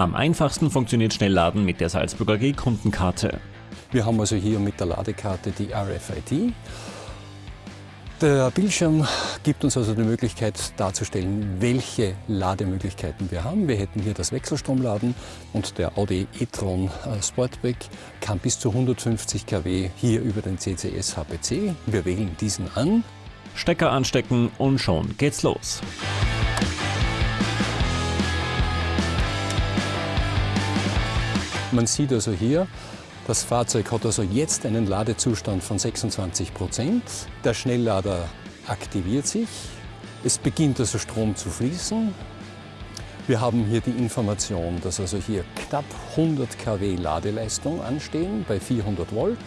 Am einfachsten funktioniert Schnellladen mit der Salzburger G-Kundenkarte. Wir haben also hier mit der Ladekarte die RFID. Der Bildschirm gibt uns also die Möglichkeit darzustellen, welche Lademöglichkeiten wir haben. Wir hätten hier das Wechselstromladen und der Audi e-tron äh, Sportback kann bis zu 150 kW hier über den CCS HPC. Wir wählen diesen an. Stecker anstecken und schon geht's los. Man sieht also hier, das Fahrzeug hat also jetzt einen Ladezustand von 26 Prozent. Der Schnelllader aktiviert sich. Es beginnt also Strom zu fließen. Wir haben hier die Information, dass also hier knapp 100 kW Ladeleistung anstehen bei 400 Volt.